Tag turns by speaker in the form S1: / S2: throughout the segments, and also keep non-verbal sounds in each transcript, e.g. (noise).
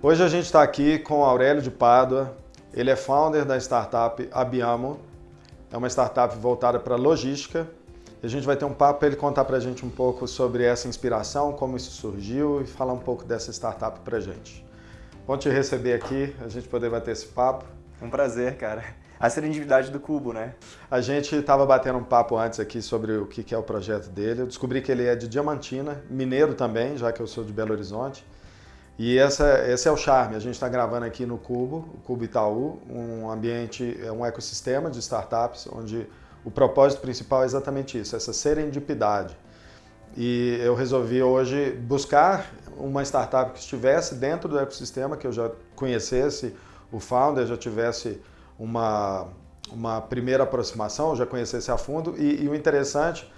S1: Hoje a gente está aqui com o Aurélio de Pádua, ele é founder da startup Abiamo, é uma startup voltada para logística. E a gente vai ter um papo para ele contar para a gente um pouco sobre essa inspiração, como isso surgiu e falar um pouco dessa startup para a gente. Bom te receber aqui, a gente poder bater esse papo.
S2: Um prazer, cara. A serendipidade do Cubo, né?
S1: A gente estava batendo um papo antes aqui sobre o que é o projeto dele. Eu descobri que ele é de Diamantina, mineiro também, já que eu sou de Belo Horizonte. E essa, esse é o charme. A gente está gravando aqui no Cubo, o Cubo Itaú, um ambiente, é um ecossistema de startups onde o propósito principal é exatamente isso, essa serendipidade. E eu resolvi hoje buscar uma startup que estivesse dentro do ecossistema, que eu já conhecesse o founder, já tivesse uma, uma primeira aproximação, já conhecesse a fundo. E, e, o interessante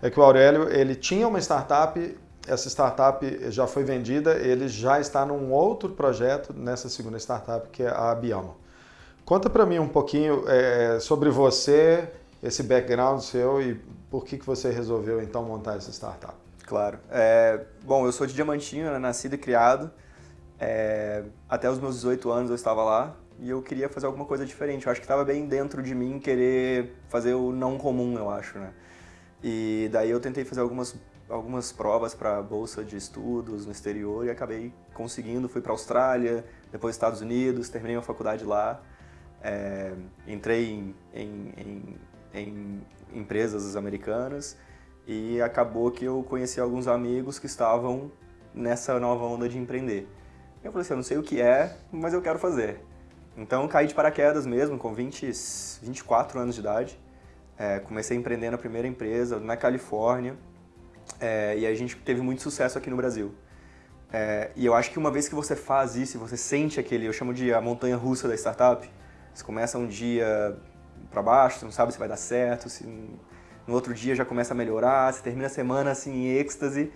S1: é que o Aurélio ele tinha uma startup, essa startup já foi vendida, ele já está num outro projeto nessa segunda startup, que é a Abiamo. Conta para mim um pouquinho é, sobre você, esse background seu e por que, que você resolveu então montar essa startup.
S2: Claro. É, bom, eu sou de Diamantinho, né, nascido e criado. É, até os meus 18 anos eu estava lá e eu queria fazer alguma coisa diferente. Eu acho que estava bem dentro de mim querer fazer o não comum, eu acho, né? E daí eu tentei fazer algumas, algumas provas para bolsa de estudos no exterior e acabei conseguindo. Fui para a Austrália, depois Estados Unidos, terminei a faculdade lá. É, entrei em, em, em, em empresas americanas e acabou que eu conheci alguns amigos que estavam nessa nova onda de empreender. Eu falei assim, eu não sei o que é, mas eu quero fazer. Então caí de paraquedas mesmo, com 20, 24 anos de idade. É, comecei a empreender na primeira empresa, na Califórnia, é, e a gente teve muito sucesso aqui no Brasil. É, e eu acho que uma vez que você faz isso, você sente aquele, eu chamo de a montanha russa da startup, você começa um dia para baixo, você não sabe se vai dar certo, se no outro dia já começa a melhorar, você termina a semana assim em êxtase,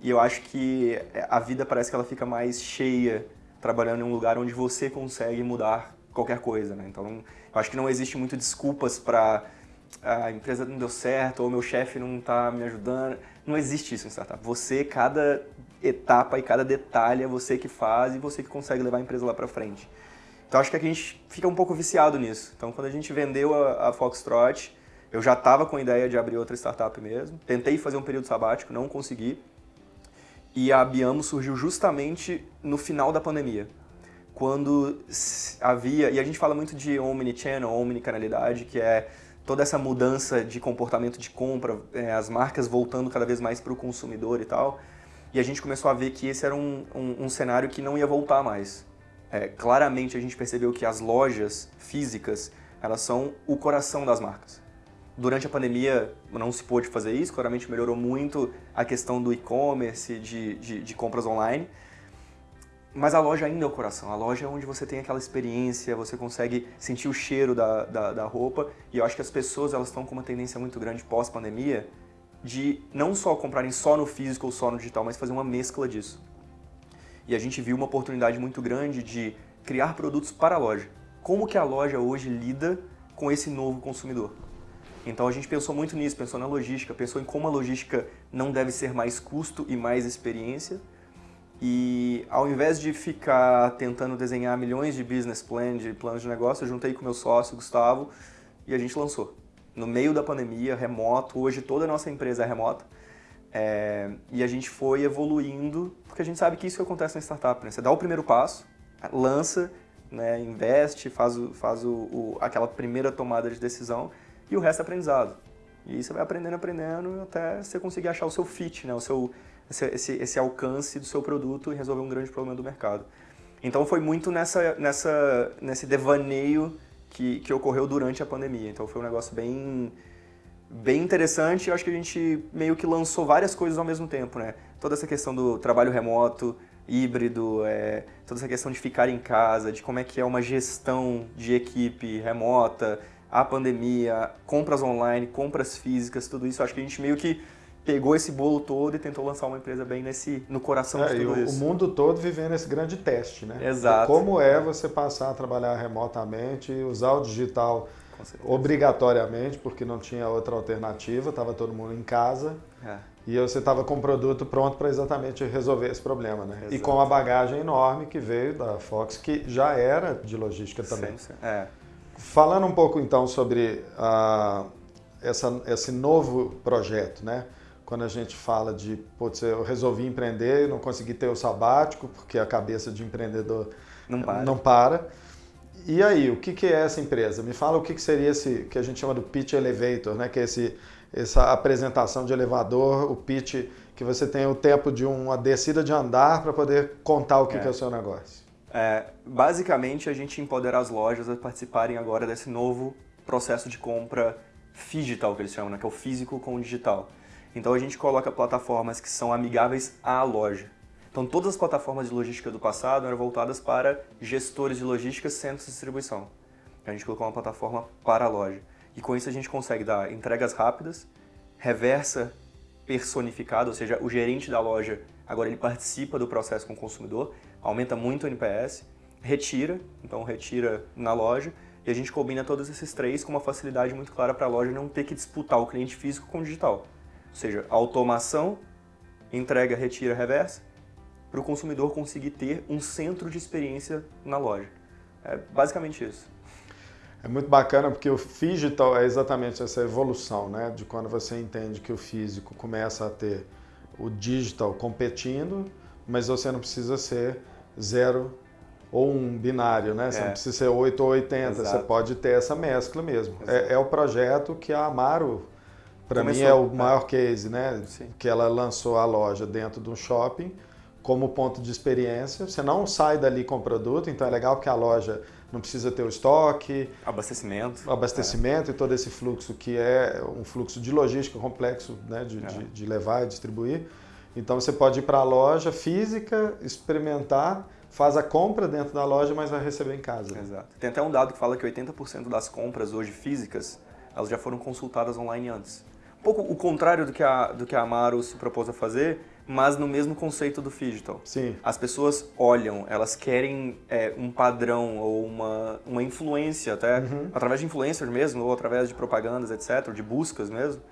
S2: e eu acho que a vida parece que ela fica mais cheia trabalhando em um lugar onde você consegue mudar qualquer coisa, né? Então, eu acho que não existe muito desculpas para a empresa não deu certo ou meu chefe não está me ajudando. Não existe isso em startup. Você, cada etapa e cada detalhe é você que faz e você que consegue levar a empresa lá para frente. Então, acho que a gente fica um pouco viciado nisso. Então, quando a gente vendeu a, a Foxtrot, eu já estava com a ideia de abrir outra startup mesmo. Tentei fazer um período sabático, não consegui. E a Biamo surgiu justamente no final da pandemia, quando havia, e a gente fala muito de omnichannel, omnicanalidade, que é toda essa mudança de comportamento de compra, é, as marcas voltando cada vez mais para o consumidor e tal, e a gente começou a ver que esse era um, um, um cenário que não ia voltar mais. É, claramente a gente percebeu que as lojas físicas, elas são o coração das marcas. Durante a pandemia não se pôde fazer isso, claramente melhorou muito a questão do e-commerce, de, de, de, compras online, mas a loja ainda é o coração, a loja é onde você tem aquela experiência, você consegue sentir o cheiro da, da, da roupa, e eu acho que as pessoas elas estão com uma tendência muito grande pós-pandemia de não só comprarem só no físico ou só no digital, mas fazer uma mescla disso. E a gente viu uma oportunidade muito grande de criar produtos para a loja. Como que a loja hoje lida com esse novo consumidor? Então a gente pensou muito nisso, pensou na logística, pensou em como a logística não deve ser mais custo e mais experiência. E ao invés de ficar tentando desenhar milhões de business plan, de planos de negócio, eu juntei com meu sócio, Gustavo, e a gente lançou. No meio da pandemia, remoto, hoje toda a nossa empresa é remota. É, e a gente foi evoluindo, porque a gente sabe que isso que acontece na startup, né? Você dá o primeiro passo, lança, né, investe, faz, o, faz o, o, aquela primeira tomada de decisão e o resto é aprendizado. E você vai aprendendo, aprendendo, até você conseguir achar o seu fit, né? o seu, esse, esse, esse alcance do seu produto e resolver um grande problema do mercado. Então foi muito nessa, nessa, nesse devaneio que, que ocorreu durante a pandemia. Então foi um negócio bem, bem interessante. Eu acho que a gente meio que lançou várias coisas ao mesmo tempo, né? Toda essa questão do trabalho remoto, híbrido, é, toda essa questão de ficar em casa, de como é que é uma gestão de equipe remota, a pandemia, compras online, compras físicas, tudo isso. Acho que a gente meio que pegou esse bolo todo e tentou lançar uma empresa bem nesse, no coração é, de tudo
S1: o,
S2: isso.
S1: O mundo todo vivendo esse grande teste, né?
S2: Exato.
S1: como é você passar a trabalhar remotamente, usar o digital obrigatoriamente, porque não tinha outra alternativa, estava todo mundo em casa. É. e você estava com o produto pronto para exatamente resolver esse problema, né?
S2: Exato.
S1: E com a bagagem enorme que veio da Fox, que já era de logística também.
S2: Sim, sim. É.
S1: Falando um pouco então sobre ah, essa, esse novo projeto, né? Quando a gente fala de, putz, eu resolvi empreender e não consegui ter o sabático, porque a cabeça de empreendedor
S2: Não para.
S1: não para. E aí, o que, que é essa empresa? Me fala o que, que seria esse que a gente chama do pitch elevator, né? Que é esse, essa apresentação de elevador, o pitch que você tem o tempo de uma descida de andar para poder contar o que
S2: É.
S1: que é o seu negócio.
S2: É, basicamente, a gente empodera as lojas a participarem agora desse novo processo de compra digital, que eles chamam, né? que é o físico com o digital. Então, a gente coloca plataformas que são amigáveis à loja. Então, todas as plataformas de logística do passado eram voltadas para gestores de logística, centros de distribuição. A gente colocou uma plataforma para a loja. E com isso, a gente consegue dar entregas rápidas, reversa personificada, ou seja, o gerente da loja agora ele participa do processo com o consumidor, aumenta muito o NPS, retira, então retira na loja, e a gente combina todos esses três com uma facilidade muito clara para a loja não ter que disputar o cliente físico com o digital. Ou seja, automação, entrega, retira, reversa, para o consumidor conseguir ter um centro de experiência na loja. É basicamente isso.
S1: É muito bacana porque o digital é exatamente essa evolução, né? De quando você entende que o físico começa a ter o digital competindo, mas você não precisa ser zero ou um binário, né? Você
S2: É.
S1: não precisa ser 8 ou 80, você
S2: Exato.
S1: pode ter essa mescla mesmo. É, é o projeto que a Amaro, para mim, é o
S2: é.
S1: maior case, né?
S2: Sim.
S1: Que ela lançou a loja dentro de um shopping como ponto de experiência. Você não sai dali com o produto, então é legal porque a loja não precisa ter o estoque,
S2: Abastecimento.
S1: abastecimento e todo esse fluxo que é um fluxo de logística complexo né, de,
S2: É.
S1: de, de levar e distribuir. Então você pode ir para a loja física, experimentar, faz a compra dentro da loja, mas vai receber em casa.
S2: É, Exato. Tem até um dado que fala que 80% das compras hoje físicas, elas já foram consultadas online antes. Um pouco o contrário do que a, do que a Amaro se propôs a fazer, mas no mesmo conceito do digital.
S1: Sim,
S2: As pessoas olham, elas querem é, um padrão ou uma, uma influência, até
S1: Uhum.
S2: através de influencers mesmo, ou através de propagandas, etc., de buscas mesmo,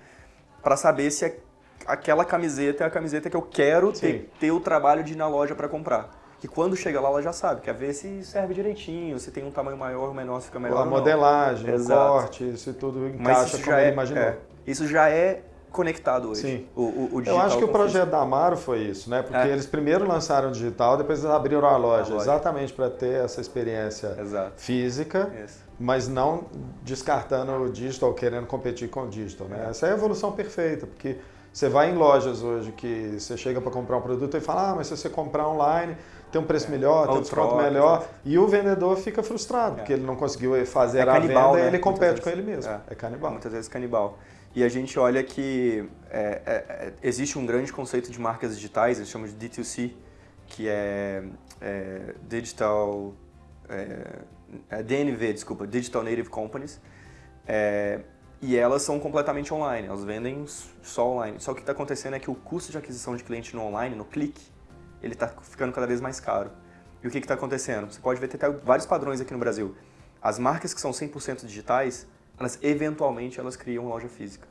S2: para saber se é- aquela camiseta é a camiseta que eu quero ter, ter o trabalho de ir na loja para comprar. Que quando chega lá, ela já sabe, quer ver se serve direitinho, se tem um tamanho maior ou menor, se fica melhor
S1: a
S2: ou não.
S1: modelagem, o
S2: Exato.
S1: corte, isso tudo
S2: Mas
S1: encaixa
S2: isso
S1: como
S2: já
S1: ele
S2: é,
S1: imaginou.
S2: é, isso já é conectado hoje.
S1: Sim.
S2: O, o, o
S1: Eu
S2: digital
S1: acho que o projeto da Amaro foi isso, né? Porque
S2: É.
S1: eles primeiro lançaram o digital, depois eles abriram a loja,
S2: A loja.
S1: exatamente para ter essa experiência
S2: físico. Exato.
S1: física.
S2: Isso.
S1: mas não descartando o digital, querendo competir com o digital. Né?
S2: É.
S1: Essa é a evolução perfeita, porque você vai em lojas hoje que você chega para comprar um produto e fala, ah, mas se você comprar online tem um preço melhor, tem um desconto
S2: troca,
S1: melhor,
S2: exato.
S1: e o vendedor fica frustrado,
S2: É.
S1: porque ele não conseguiu fazer
S2: É
S1: a
S2: canibal,
S1: venda e
S2: né?
S1: ele compete
S2: Muitas
S1: com
S2: vezes.
S1: ele mesmo.
S2: É.
S1: É, canibal.
S2: Muitas vezes canibal. E a gente olha que é, é, é, existe um grande conceito de marcas digitais, eles chamam de D2C, que é, é Digital... É, é DNV, desculpa, Digital Native Companies. E elas são completamente online, elas vendem só online. Só que o que está acontecendo é que o custo de aquisição de cliente no online, no clique, ele está ficando cada vez mais caro. E o que está acontecendo? Você pode ver tem vários padrões aqui no Brasil. As marcas que são 100% digitais, elas eventualmente elas criam loja física.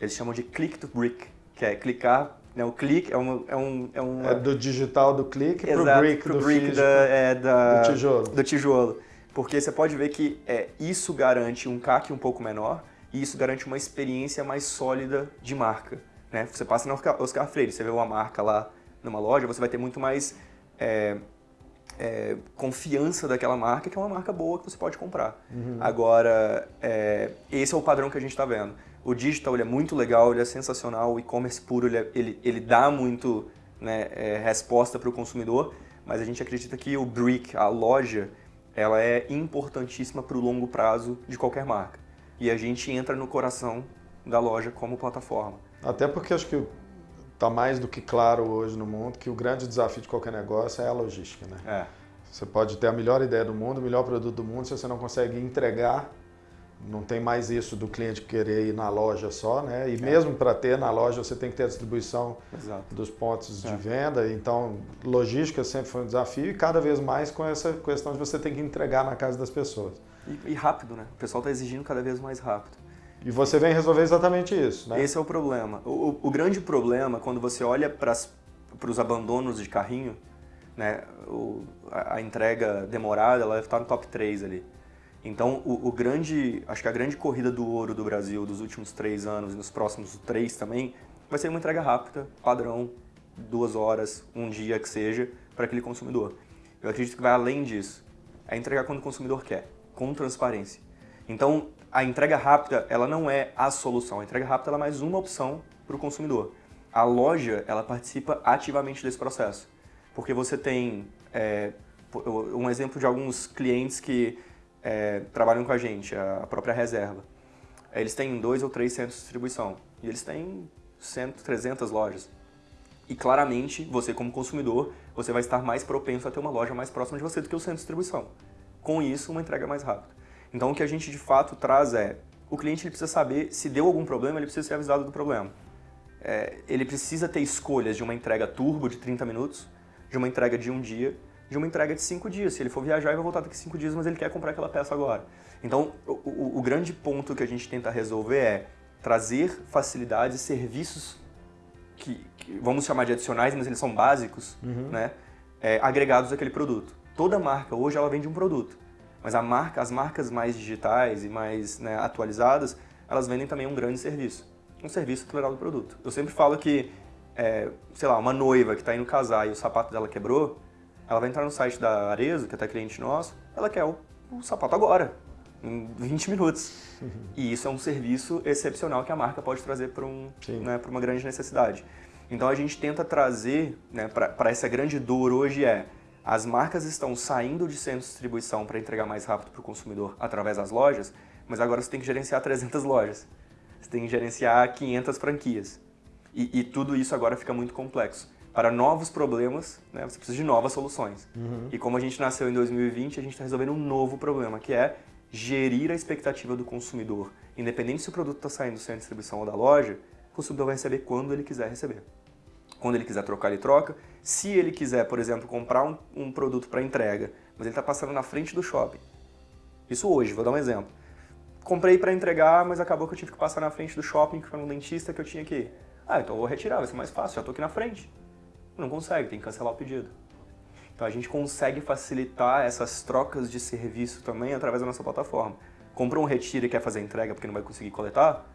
S2: Eles chamam de click to brick, que é clicar, né, o click é, uma, é um... É
S1: É do digital do pro
S2: Exato,
S1: brick
S2: pro
S1: do
S2: brick
S1: físico,
S2: da, é, da-
S1: do tijolo.
S2: do tijolo. Porque você pode ver que é, isso garante um CAC um pouco menor e isso garante uma experiência mais sólida de marca. Né? Você passa na Oscar, Oscar Freire, você vê uma marca lá numa loja, você vai ter muito mais é, é, confiança daquela marca, que é uma marca boa que você pode comprar. Agora, é, esse é o padrão que a gente está vendo. O digital ele é muito legal, ele é sensacional, o e-commerce puro ele, é- ele, ele dá muito né, é, resposta para o consumidor, mas a gente acredita que o brick, a loja, ela é importantíssima para o longo prazo de qualquer marca. E a gente entra no coração da loja como plataforma.
S1: Até porque acho que está mais do que claro hoje no mundo que o grande desafio de qualquer negócio é a logística, né?
S2: É,
S1: Você pode ter a melhor ideia do mundo, o melhor produto do mundo, se você não consegue entregar, não tem mais isso do cliente querer ir na loja só, né? E mesmo para ter na loja, você tem que ter a distribuição
S2: exato.
S1: dos pontos de
S2: É.
S1: venda. Então, logística sempre foi um desafio e cada vez mais com essa questão de você ter que entregar na casa das pessoas.
S2: E, e rápido, né? O pessoal está exigindo cada vez mais rápido.
S1: E você vem resolver exatamente isso, né?
S2: Esse é o problema. O, o grande problema, quando você olha para os abandonos de carrinho, né, o, a, a, entrega demorada, ela está no top 3 ali. Então, o, o, grande, acho que a grande corrida do ouro do Brasil dos últimos três anos e nos próximos três também, vai ser uma entrega rápida, padrão, duas horas, um dia que seja, para aquele consumidor. Eu acredito que vai além disso. É entregar quando o consumidor quer, com transparência. Então, a entrega rápida, ela não é a solução. A entrega rápida é mais uma opção para o consumidor. A loja, ela participa ativamente desse processo. Porque você tem é, um exemplo de alguns clientes que é, trabalham com a gente, a própria reserva. Eles têm dois ou três centros de distribuição e eles têm 100, 300 lojas. E claramente, você como consumidor, você vai estar mais propenso a ter uma loja mais próxima de você do que o centro de distribuição. Com isso, uma entrega mais rápida. Então, o que a gente de fato traz é, o cliente ele precisa saber se deu algum problema, ele precisa ser avisado do problema. É, ele precisa ter escolhas de uma entrega turbo de 30 minutos, de uma entrega de um dia, de uma entrega de cinco dias. Se ele for viajar, ele vai voltar daqui cinco dias, mas ele quer comprar aquela peça agora. Então, o, o, o grande ponto que a gente tenta resolver é trazer facilidades e serviços que, que, vamos chamar de adicionais, mas eles são básicos, uhum. né? É, agregados àquele produto. Toda marca hoje ela vende um produto, mas a marca, as marcas mais digitais e mais né, atualizadas, elas vendem também um grande serviço, um serviço atrelado ao produto. Eu sempre falo que, é, sei lá, uma noiva que está indo casar e o sapato dela quebrou, ela vai entrar no site da Arezo, que é até cliente nosso, ela quer o, o sapato agora, em 20 minutos. (laughs) E isso é um serviço excepcional que a marca pode trazer para um, né, uma grande necessidade. Então a gente tenta trazer né, para essa grande dor hoje é as marcas estão saindo de centros de distribuição para entregar mais rápido para o consumidor através das lojas, mas agora você tem que gerenciar (laughs) 300 lojas. Você tem que gerenciar 500 franquias. E, e tudo isso agora fica muito complexo para novos problemas, né, você precisa de novas soluções. Uhum. E como a gente nasceu em 2020, a gente está resolvendo um novo problema, que é gerir a expectativa do consumidor. Independente se o produto está saindo do centro de distribuição ou da loja, o consumidor vai receber quando ele quiser receber. Quando ele quiser trocar, ele troca. Se ele quiser, por exemplo, comprar um, um produto para entrega, mas ele está passando na frente do shopping. Isso hoje, vou dar um exemplo. Comprei para entregar, mas acabou que eu tive que passar na frente do shopping, que foi um dentista que eu tinha que ir. Ah, então eu vou retirar, vai ser mais fácil, já estou aqui na frente. Não consegue, tem que cancelar o pedido. Então a gente consegue facilitar essas trocas de serviço também através da nossa plataforma. Comprou um retiro e quer fazer entrega porque não vai conseguir coletar?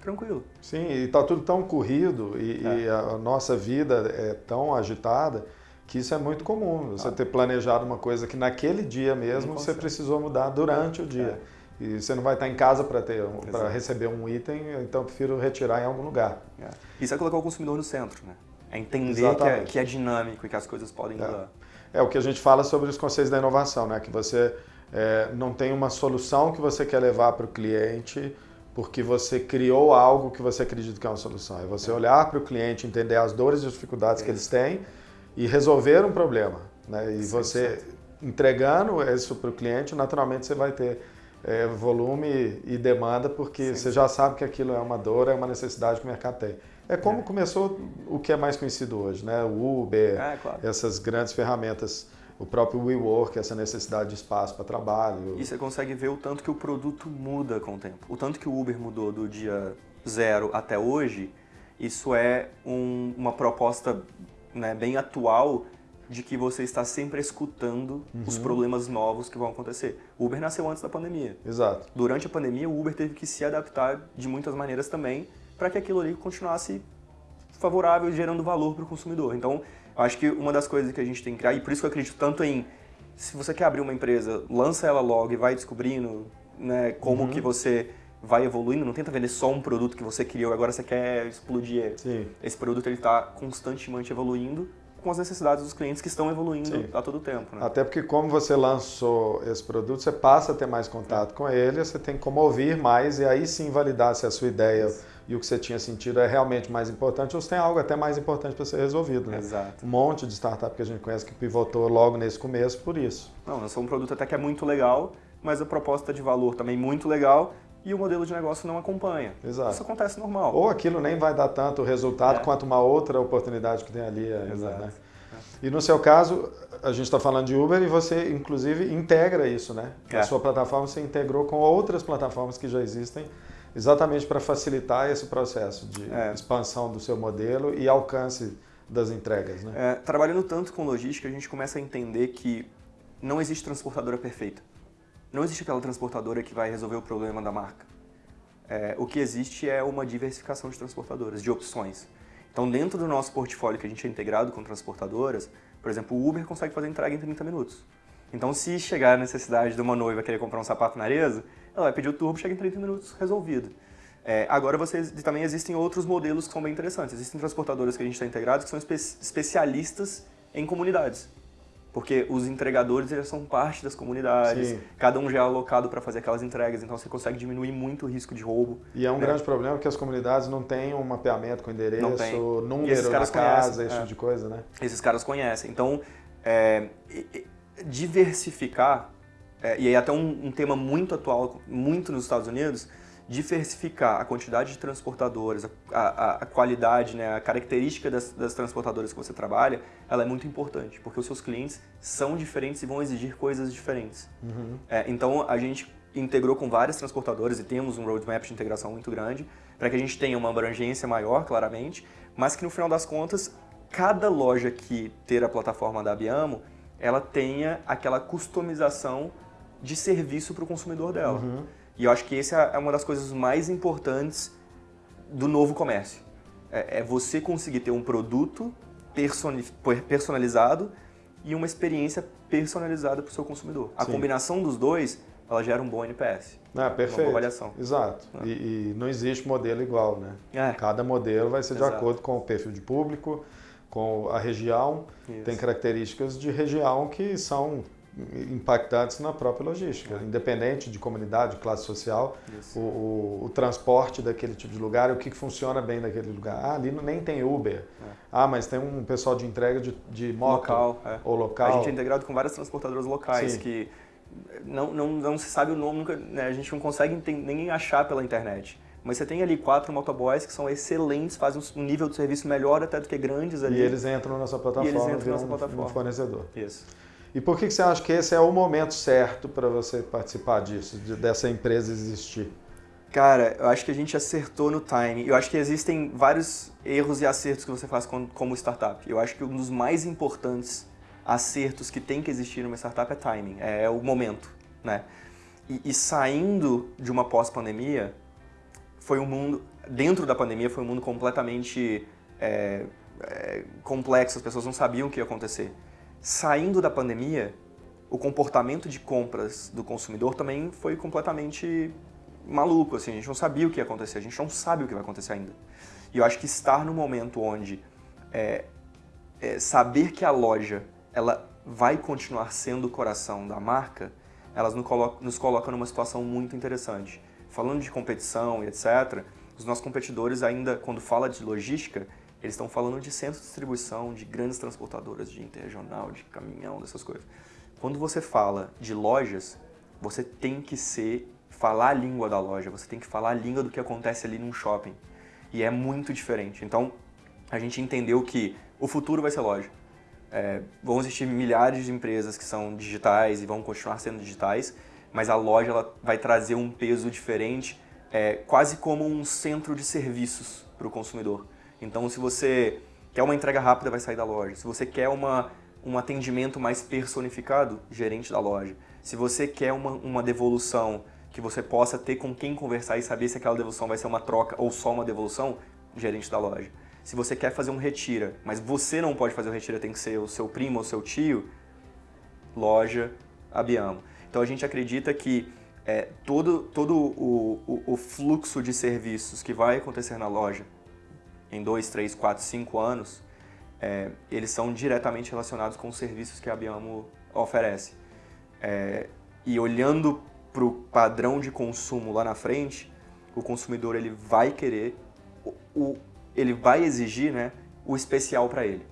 S2: Tranquilo.
S1: Sim, e está tudo tão corrido e, é. e, a nossa vida é tão agitada que isso é muito comum. Você ah. ter planejado uma coisa que naquele dia mesmo você precisou mudar durante o dia. É. E você não vai estar em casa para ter para receber um item, então eu prefiro retirar em algum lugar.
S2: É. Isso é colocar o consumidor no centro, né? É entender que é, que é, dinâmico e que as coisas podem
S1: é.
S2: mudar.
S1: É o que a gente fala sobre os conceitos da inovação, né? Que você é, não tem uma solução que você quer levar para o cliente porque você criou algo que você acredita que é uma solução. É você olhar para o cliente, entender as dores e as dificuldades que eles têm e resolver um problema. Né? E você entregando isso para o cliente, naturalmente você vai ter é, volume e demanda, porque Sim. você já sabe que aquilo é uma dor, é uma necessidade que o mercado tem. É como é. começou o que é mais conhecido hoje, né? O Uber, é, claro. essas grandes ferramentas, o próprio WeWork, essa necessidade de espaço para trabalho.
S2: E você consegue ver o tanto que o produto muda com o tempo. O tanto que o Uber mudou do dia zero até hoje, isso é um, uma proposta né, bem atual de que você está sempre escutando uhum. os problemas novos que vão acontecer. O Uber nasceu antes da pandemia.
S1: Exato.
S2: Durante a pandemia, o Uber teve que se adaptar de muitas maneiras também para que aquilo ali continuasse favorável e gerando valor para o consumidor. Então, acho que uma das coisas que a gente tem que criar, e por isso que eu acredito tanto em, se você quer abrir uma empresa, lança ela logo e vai descobrindo né, como uhum. que você vai evoluindo, não tenta vender só um produto que você criou, agora você quer explodir. Sim. Esse produto ele está constantemente evoluindo com as necessidades dos clientes que estão evoluindo Sim. a todo tempo. Né?
S1: Até porque como você lançou esse produto, você passa a ter mais contato com ele, você tem como ouvir mais e aí sim validar se a sua ideia Isso. E o que você tinha sentido é realmente mais importante ou se tem algo até mais importante para ser resolvido. Né?
S2: Exato.
S1: Um monte de startup que a gente conhece que pivotou logo nesse começo por isso.
S2: Não, somos um produto até que é muito legal, mas a proposta de valor também muito legal e o modelo de negócio não acompanha.
S1: Exato.
S2: Isso acontece normal.
S1: Ou aquilo nem vai dar tanto resultado é. quanto uma outra oportunidade que tem ali ainda, Exato. né? É. E no seu caso, a gente está falando de Uber e você, inclusive, integra isso, né? É. A sua plataforma você integrou com outras plataformas que já existem exatamente para facilitar esse processo de é. expansão do seu modelo e alcance das entregas. Né?
S2: É, trabalhando tanto com logística, a gente começa a entender que não existe transportadora perfeita. Não existe aquela transportadora que vai resolver o problema da marca. É, o que existe é uma diversificação de transportadoras, de opções. Então, dentro do nosso portfólio que a gente é integrado com transportadoras, por exemplo, o Uber consegue fazer entrega em 30 minutos. Então, se chegar a necessidade de uma noiva querer comprar um sapato na Areza, ela vai pedir o turbo, chega em 30 minutos, resolvido. É, agora também existem outros modelos que são bem interessantes. Existem transportadoras que a gente está integrado que são espe especialistas em comunidades. Porque os entregadores eles são parte das comunidades, Sim. cada um já é alocado para fazer aquelas entregas, então você consegue diminuir muito o risco de roubo.
S1: E é um né? grande problema que as comunidades não têm um mapeamento com endereço, número na casa, conhecem, esse tipo é. de coisa, né?
S2: Esses caras conhecem. Então, é, diversificar, é, e aí até um, um tema muito atual, muito nos Estados Unidos, diversificar a quantidade de transportadoras, a, a, a qualidade, né, a característica das, das, transportadoras que você trabalha, ela é muito importante, porque os seus clientes são diferentes e vão exigir coisas diferentes. Uhum. É, então, a gente integrou com várias transportadoras e temos um roadmap de integração muito grande, para que a gente tenha uma abrangência maior, claramente, mas que no final das contas, cada loja que ter a plataforma da Abiamo, ela tenha aquela customização de serviço para o consumidor dela. Uhum. E eu acho que essa é uma das coisas mais importantes do novo comércio. É, é você conseguir ter um produto personalizado e uma experiência personalizada para o seu consumidor. A Sim. combinação dos dois, ela gera um bom NPS.
S1: Ah, perfeito. Uma avaliação. Exato. Ah. E, e, não existe modelo igual, né? É. Cada modelo vai ser Exato. de acordo com o perfil de público, com a região. Isso. Tem características de região que são impactantes na própria logística, é. independente de comunidade, de classe social, o, o, o, transporte daquele tipo de lugar, o que funciona bem naquele lugar. Ah, ali nem tem Uber. É. Ah, mas tem um pessoal de entrega de, de moto
S2: local, é.
S1: ou local.
S2: A gente é integrado com várias transportadoras locais Sim. que não, não, não se sabe o nome, nunca, né, a gente não consegue nem achar pela internet. Mas você tem ali quatro motoboys que são excelentes, fazem um nível de serviço melhor até do que grandes ali.
S1: E eles entram na nossa plataforma, e eles entram na nossa plataforma. um fornecedor.
S2: Isso.
S1: E por que você acha que esse é o momento certo para você participar disso, de, dessa empresa existir?
S2: Cara, eu acho que a gente acertou no time. Eu acho que existem vários erros e acertos que você faz como startup. Eu acho que um dos mais importantes acertos que tem que existir numa startup é timing, é o momento, né? E, e saindo de uma pós-pandemia, foi um mundo, dentro da pandemia, foi um mundo completamente é, é, complexo, as pessoas não sabiam o que ia acontecer. Saindo da pandemia, o comportamento de compras do consumidor também foi completamente maluco, assim, a gente não sabia o que ia acontecer, a gente não sabe o que vai acontecer ainda. E eu acho que estar no momento onde é, é, saber que a loja ela vai continuar sendo o coração da marca, elas nos coloca, nos coloca numa situação muito interessante. Falando de competição e etc., os nossos competidores ainda, quando fala de logística, eles estão falando de centro de distribuição, de grandes transportadoras, de interregional, de caminhão, dessas coisas. Quando você fala de lojas, você tem que ser falar a língua da loja, você tem que falar a língua do que acontece ali num shopping. E é muito diferente. Então, a gente entendeu que o futuro vai ser loja. É, vão existir milhares de empresas que são digitais e vão continuar sendo digitais, mas a loja ela vai trazer um peso diferente, é, quase como um centro de serviços para o consumidor. Então, se você quer uma entrega rápida, vai sair da loja. Se você quer uma, um atendimento mais personificado, gerente da loja. Se você quer uma, uma devolução que você possa ter com quem conversar e saber se aquela devolução vai ser uma troca ou só uma devolução, gerente da loja. Se você quer fazer um retira, mas você não pode fazer o retira, tem que ser o seu primo ou seu tio, loja Abiamo. Então a gente acredita que é, todo, todo o, o, o fluxo de serviços que vai acontecer na loja, em dois, três, quatro, cinco anos, é, eles são diretamente relacionados com os serviços que a Biamo oferece. É, e olhando para o padrão de consumo lá na frente, o consumidor ele vai querer, o, o ele vai exigir né, o especial para ele.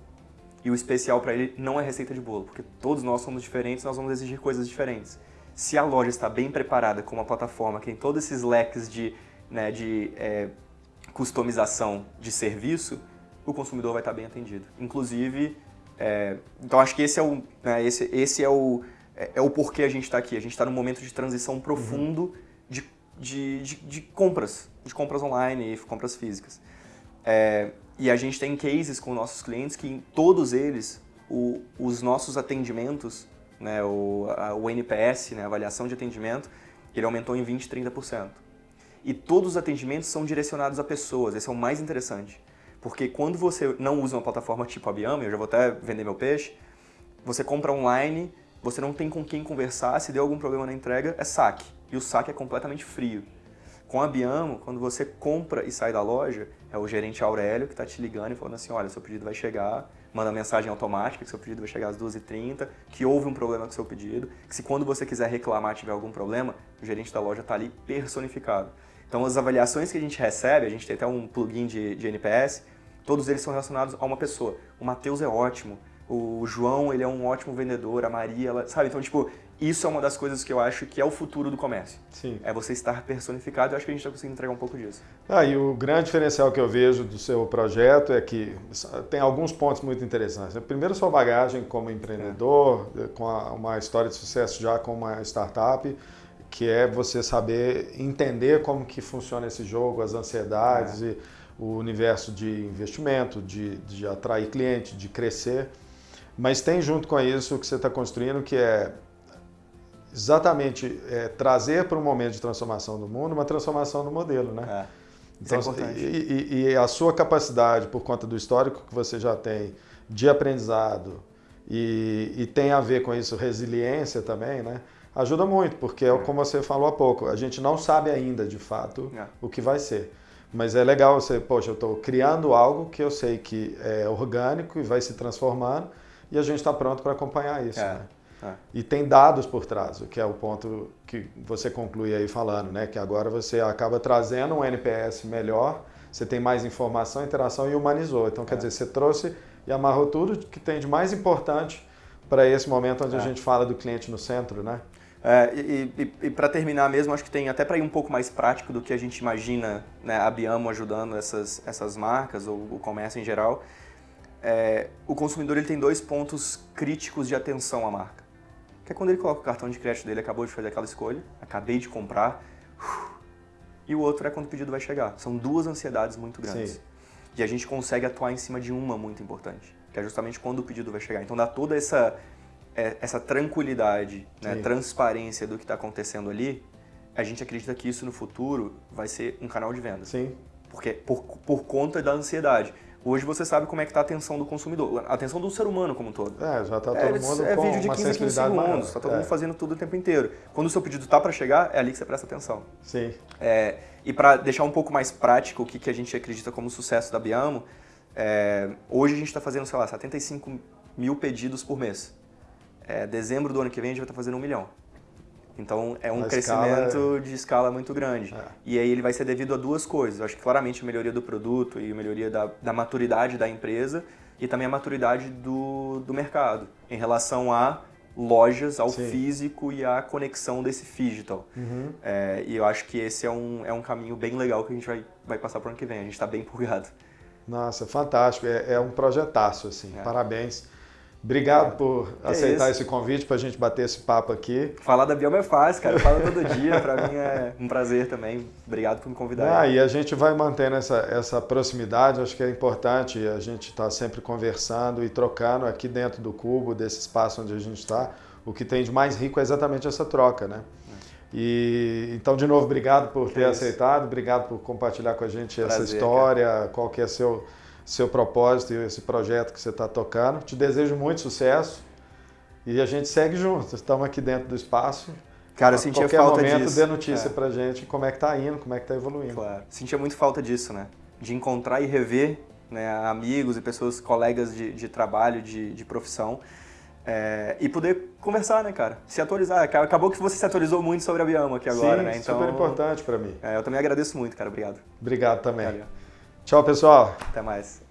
S2: E o especial para ele não é receita de bolo, porque todos nós somos diferentes, nós vamos exigir coisas diferentes. Se a loja está bem preparada com uma plataforma que tem todos esses leques de, né, de é, customização de serviço, o consumidor vai estar bem atendido. Inclusive, é, então acho que esse é o, né, esse, esse é o, é, é, o porquê a gente está aqui. A gente está num momento de transição profundo uhum. de de, de, de compras, de compras online e compras físicas. É, e a gente tem cases com nossos clientes que em todos eles o, os nossos atendimentos, né, o, a, o NPS, né, a avaliação de atendimento, ele aumentou em 20, 30%. E todos os atendimentos são direcionados a pessoas, esse é o mais interessante. Porque quando você não usa uma plataforma tipo a Biama, eu já vou até vender meu peixe, você compra online, você não tem com quem conversar, se deu algum problema na entrega, é saque. E o saque é completamente frio. Com a Biamo, quando você compra e sai da loja, é o gerente Aurélio que está te ligando e falando assim, olha, seu pedido vai chegar, manda mensagem automática que seu pedido vai chegar às 2h30, que houve um problema com seu pedido, que se quando você quiser reclamar tiver algum problema, o gerente da loja está ali personificado. Então as avaliações que a gente recebe, a gente tem até um plugin de, de NPS, todos eles são relacionados a uma pessoa. O Matheus é ótimo, o João ele é um ótimo vendedor, a Maria, ela, sabe? Então, tipo, isso é uma das coisas que eu acho que é o futuro do comércio.
S1: Sim.
S2: É você estar personificado, eu acho que a gente está conseguindo entregar um pouco disso.
S1: Ah, e o grande diferencial que eu vejo do seu projeto é que tem alguns pontos muito interessantes. Primeiro, sua bagagem como empreendedor, é. com uma história de sucesso já com uma startup, que é você saber entender como que funciona esse jogo, as ansiedades é. e o universo de investimento, de, de atrair cliente, de crescer. Mas tem junto com isso o que você está construindo, que é exatamente é, trazer para um momento de transformação do mundo uma transformação do modelo, né?
S2: É, é então, é
S1: importante. E, e, a sua capacidade, por conta do histórico que você já tem de aprendizado e, e tem a ver com isso resiliência também, né? Ajuda muito, porque é, é. como você falou há pouco, a gente não sabe ainda de fato é. o que vai ser. Mas é legal você, poxa, eu estou criando algo que eu sei que é orgânico e vai se transformando e a gente está pronto para acompanhar isso. Né? É. E tem dados por trás, o que é o ponto que você conclui aí falando, né? Que agora você acaba trazendo um NPS melhor, você tem mais informação, interação e humanizou. Então, quer é. dizer, você trouxe e amarrou tudo que tem de mais importante para esse momento onde a é. gente fala do cliente no centro, né?
S2: É, e, e, e para terminar mesmo, acho que tem até para ir um pouco mais prático do que a gente imagina né, a Biamo ajudando essas, essas marcas ou o comércio em geral é, o consumidor ele tem dois pontos críticos de atenção à marca. Que é quando ele coloca o cartão de crédito dele, acabou de fazer aquela escolha, acabei de comprar, e o outro é quando o pedido vai chegar. São duas ansiedades muito grandes. Sim. E a gente consegue atuar em cima de uma muito importante, que é justamente quando o pedido vai chegar. Então dá toda essa, é, essa tranquilidade, né, transparência do que está acontecendo ali, a gente acredita que isso no futuro vai ser um canal de venda.
S1: Sim.
S2: Porque, por, por conta da ansiedade. Hoje você sabe como é que está a atenção do consumidor, a atenção do ser humano como um todo.
S1: É, já está todo é, mundo
S2: é
S1: com
S2: vídeo de 15 15 segundos, está todo é. mundo fazendo tudo o tempo inteiro. Quando o seu pedido está para chegar, é ali que você presta atenção.
S1: Sim.
S2: É, e para deixar um pouco mais prático o que, que a gente acredita como sucesso da Biamo, é, hoje a gente está fazendo, sei lá, 75 mil pedidos por mês. É, dezembro do ano que vem a gente vai estar tá fazendo um milhão. Então é um crescimento escala é... de escala muito grande. É. E aí ele vai ser devido a duas coisas. Eu acho que claramente a melhoria do produto e a melhoria da, da maturidade da empresa e também a maturidade do, do mercado em relação a lojas, ao Sim. físico e à conexão desse digital. Uhum. É, e eu acho que esse é um, é um caminho bem legal que a gente vai, vai passar para o ano que vem. A gente está bem (laughs) empolgado.
S1: Nossa, fantástico. É, é um projetaço, assim. É. Parabéns. Obrigado por é aceitar esse convite para a gente bater esse papo aqui.
S2: Falar da Bioma é fácil, cara. Eu falo todo dia, para mim é um prazer também. Obrigado por me convidar.
S1: Ah, e a gente vai mantendo essa, essa proximidade, acho que é importante a gente estar tá sempre conversando e trocando aqui dentro do cubo, desse espaço onde a gente está. O que tem de mais rico é exatamente essa troca, né? E então, de novo, obrigado por que ter é aceitado, obrigado por compartilhar com a gente prazer, essa história, cara. qual que é seu seu propósito e esse projeto que você está tocando. Te desejo muito sucesso e a gente segue junto. Estamos aqui dentro do espaço.
S2: Cara, eu sentia falta
S1: momento,
S2: disso.
S1: dê notícia é. pra gente como é que tá indo, como é que tá evoluindo.
S2: Claro. Sentia muito falta disso, né? De encontrar e rever né, amigos e pessoas, colegas de, de trabalho, de, de profissão. É, e poder conversar, né, cara? Se atualizar. Acabou que você se atualizou muito sobre a Biama aqui agora,
S1: Sim,
S2: né?
S1: Então, super importante para mim.
S2: É, eu também agradeço muito, cara. Obrigado.
S1: Obrigado também. Valeu. Tchau, pessoal.
S2: Até mais.